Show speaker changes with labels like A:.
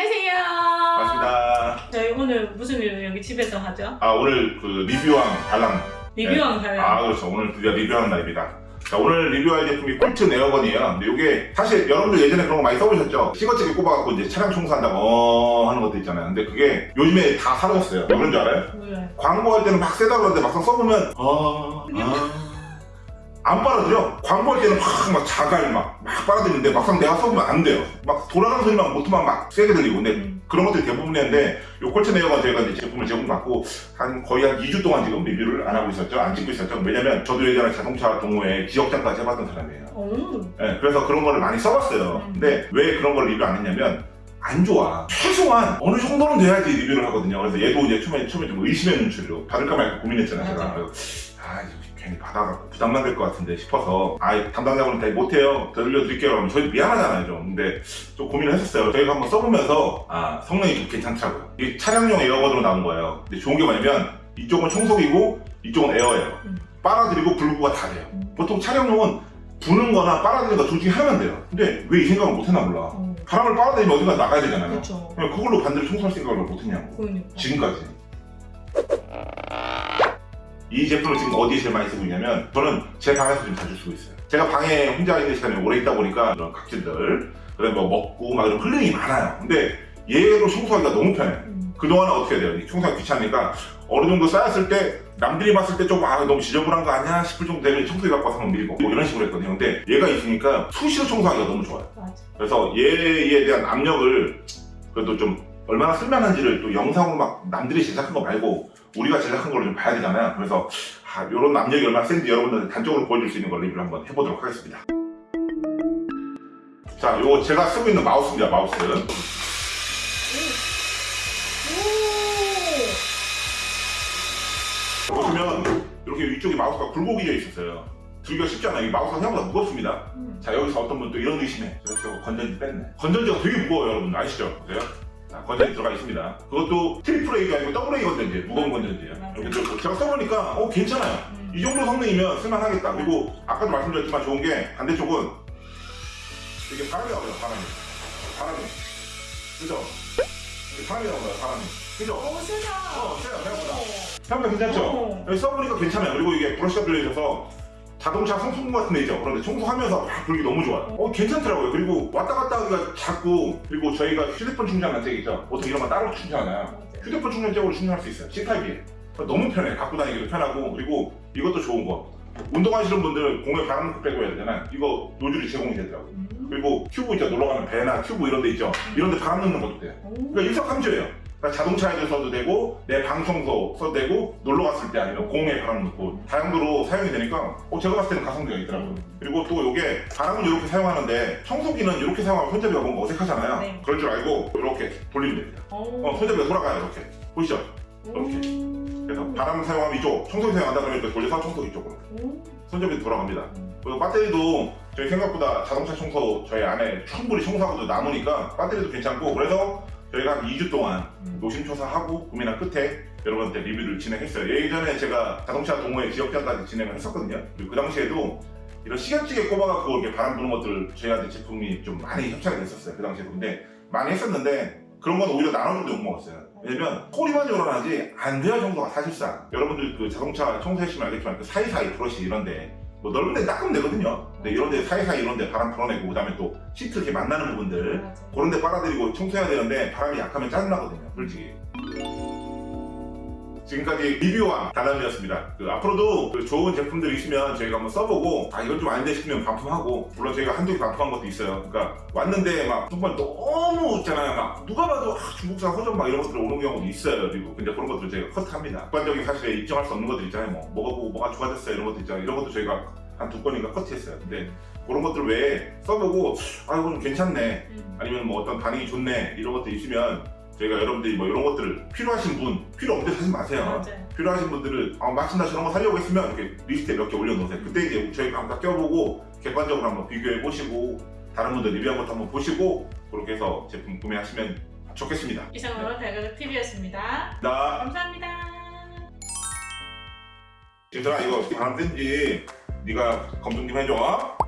A: 안녕하세요.
B: 반갑습니다.
A: 저희 오늘 무슨 일을 여기 집에서 하죠?
B: 아 오늘 그 리뷰왕 달랑
A: 리뷰왕 달랑.
B: 아 그렇죠 오늘 드디어 리뷰하는 날입니다. 자 오늘 리뷰할 제품이 콜트 네어건이에요. 근데 이게 사실 여러분들 예전에 그런 거 많이 써보셨죠? 시거치게 꼽아갖고 이제 차량 청소한다고 어 하는 것도 있잖아요. 근데 그게 요즘에 다 사라졌어요. 왜 그런 줄 알아요?
A: 몰라요.
B: 광고할 때는 막 세다 그러는데 막상 써보면 어... 아... 안 빨아들여. 광고할 때는 확막 자갈 막, 막 빨아들이는데 막상 내가 써보면 안 돼요. 막 돌아가는 소리만 모터만 막 세게 들리고. 근데
A: 음.
B: 그런 것들이 대부분이었는데 요 콜트 네어건 저희가 이제 제품을 제공받고 한 거의 한 2주 동안 지금 리뷰를 안 하고 있었죠. 안 찍고 있었죠. 왜냐면 저도 예전에 자동차 동호회 지역장까지 해봤던 사람이에요.
A: 오.
B: 예, 그래서 그런 거를 많이 써봤어요.
A: 음.
B: 근데 왜 그런 걸 리뷰 안 했냐면 안 좋아. 최소한 어느 정도는 돼야지 리뷰를 하거든요. 그래서 얘도 이제 처음에 처음에 좀 의심의 눈초리로 받을까 말까 고민했잖아요. 제가.
A: 아
B: 괜히 받아갖고 부담만 될 것 같은데 싶어서 아 담당자분은 다 못해요. 더 들려드릴게요. 그러면 저희도 미안하잖아요 좀. 근데 좀 고민을 했었어요. 저희가 한번 써보면서 아 성능이 좀 괜찮더라고요. 이 차량용 에어건으로 나온 거예요. 근데 좋은 게 뭐냐면 이쪽은 청소기고 이쪽은 에어예요.
A: 음.
B: 빨아들이고 불구가 다 돼요.
A: 음.
B: 보통 차량용은 부는 거나 빨아들이는 거둘 중에 하면 돼요. 근데 왜 이 생각을 못했나 몰라.
A: 어.
B: 바람을 빨아들이면 어딘가 나가야 되잖아요. 그냥 그걸로 반대로 청소할 생각을 왜 못했냐고.
A: 그러니까.
B: 지금까지. 이 제품을 지금 어디에 제일 많이 쓰고 있냐면 저는 제 방에서 좀 자주 쓰고 있어요. 제가 방에 혼자 있는 시간이 오래 있다 보니까 이런 각질들, 그다음에 뭐 먹고 막 이런 흘림이 많아요. 근데 얘로 청소하기가 너무 편해.
A: 음.
B: 그동안은 어떻게 해야 돼요? 이 청소가 귀찮으니까 어느 정도 쌓였을 때 남들이 봤을 때좀아 너무 지저분한 거 아니야 싶을 정도 되면 청소기 갖고 와서 한번 밀고 뭐 이런 식으로 했거든요. 근데 얘가 있으니까 수시로 청소하기가 너무 좋아요.
A: 맞아.
B: 그래서 얘에 대한 압력을 그래도 좀 얼마나 쓸만한지를 또 영상으로 막 남들이 제작한 거 말고 우리가 제작한 걸좀 봐야 되잖아요. 그래서 아, 이런 압력이 얼마나 센지 여러분들 단적으로 보여줄 수 있는 걸 리뷰를 한번 해보도록 하겠습니다. 자, 요거 제가 쓰고 있는 마우스입니다. 마우스. 보시면 이렇게 위쪽에 마우스가 굴곡이 되어 있었어요. 들기가 쉽지 않아요. 이 마우스가 생각보다 무겁습니다.
A: 오. 음.
B: 자 여기서 어떤 분 또 이런 의심해 그래서 건전지 뺐네 건전지가 되게 무거워요 여러분 아시죠? 보세요 자, 건전지 들어가 있습니다 그것도 triple A가 아니고 double A 건전지 무거운 건전지예요
A: 맞아요.
B: 이렇게 들고 제가 써보니까 어 괜찮아요
A: 음.
B: 이 정도 성능이면 쓸만하겠다 그리고 아까도 말씀드렸지만 좋은 게 반대쪽은 이게 바람이 나와요 바람이 바람이 그죠? 이게 바람이 나와요 바람이 그죠?
A: 오, 세다.
B: 어, 세요, 생각보다.
A: 오.
B: 생각보다 괜찮죠? 써보니까 괜찮아요. 그리고 이게 브러쉬가 들려있어서 자동차 성수분 같은 데 있죠. 그런데 청소하면서 막 불기 너무 좋아요. 어, 괜찮더라고요. 그리고 왔다 갔다 하기가 작고, 그리고 저희가 휴대폰 충전한 잭 있죠. 보통 이런 거 따로 충전하잖아요.
A: 맞아.
B: 휴대폰 충전잭으로 충전할 수 있어요. C타입이에요. 너무 편해. 갖고 다니기도 편하고, 그리고 이것도 좋은 거. 운동하시는 분들 공에 바람 넣고 빼고 해야 되잖아요. 이거 노즐이 제공이 되더라고요.
A: 음.
B: 그리고 튜브 있죠. 놀러가는 배나 튜브 이런 데 있죠. 이런 데 바람 넣는 것도 돼요.
A: 오.
B: 그러니까 일석삼조예요. 그러니까 자동차에도 써도 되고 내 방청소 써도 되고 놀러 갔을 때 아니면 공에 바람 넣고 다용도로 사용이 되니까 어, 제가 봤을 때는 가성비가 있더라고요. 그리고 또 이게 바람은 이렇게 사용하는데 청소기는 이렇게 사용하면 손잡이가 뭔가 어색하잖아요.
A: 네.
B: 그럴 줄 알고 이렇게 돌리면 됩니다.
A: 오.
B: 어, 손잡이가 돌아가요 이렇게 보이시죠? 이렇게.
A: 음.
B: 그래서 바람 사용하면 이쪽, 청소기 사용한다 그러면 이렇게 돌려서 청소기 쪽으로
A: 오.
B: 손잡이 돌아갑니다.
A: 음.
B: 그리고 배터리도 저희 생각보다 자동차 청소 저희 안에 충분히 청소하고도 남으니까 배터리도 괜찮고 그래서 저희가 한 2주 동안
A: 음.
B: 노심초사하고 고민한 끝에 여러분한테 리뷰를 진행했어요. 예전에 제가 자동차 동호회 지역장까지 진행을 했었거든요. 그리고 그 당시에도 이런 시계찌개 꼽아갖고 이렇게 바람 부는 것들 저희한테 제품이 좀 많이 협찬이 됐었어요. 그 당시에도. 근데 많이 했었는데 그런 건 오히려 나눠줘도 욕먹었어요. 왜냐면 소리만 요란하지 안 돼요 정도가 사실상. 여러분들 그 자동차 청소해시면 알겠지만 그 사이사이 브러쉬 이런데 뭐 넓은 데 닦으면 되거든요. 근데 이런 데 사이사이 이런 데 바람 풀어내고 그 다음에 또 시트 이렇게 만나는 부분들.
A: 맞아.
B: 그런 데 빨아들이고 청소해야 되는데 바람이 약하면 짜증나거든요 솔직히. 지금까지 리뷰와 달람이었습니다. 그 앞으로도 그 좋은 제품들이 있으면 저희가 한번 써보고 아 이건 좀 아닌데 싶으면 반품하고 물론 저희가 한두 개 반품한 것도 있어요. 그러니까 왔는데 막 정말 너무 있잖아요. 막 누가 봐도 아, 중국산 허접 막 이런 것들 오는 경우도 있어요. 그리고 근데 그런 것들 저희가 컷합니다. 객관적인 사실에 입증할 수 없는 것들 있잖아요. 뭐 뭐가 보고 뭐가 좋아졌어요. 이런 것도 있잖아요. 이런 것도 저희가 한 두 건인가 컷했어요 근데 그런 것들 외에 써보고 아 이건 괜찮네
A: 음.
B: 아니면 뭐 어떤 반응이 좋네 이런 것들 있으면 저희가 여러분들이 뭐 이런 것들을 필요하신 분 필요 없는데 사지 마세요
A: 맞아요.
B: 필요하신 분들은 아 마침 나 저런 거 사려고 했으면 이렇게 리스트에 몇 개 올려놓으세요 그때 이제 저희가 한번 다 껴보고 객관적으로 한번 비교해 보시고 다른 분들 리뷰한 것도 한번 보시고 그렇게 해서 제품 구매하시면 좋겠습니다
A: 이상으로 달가가 TV였습니다.
B: 나
A: 감사합니다.
B: 얘들아 이거 바람 쐰지 네가 검증 좀 해줘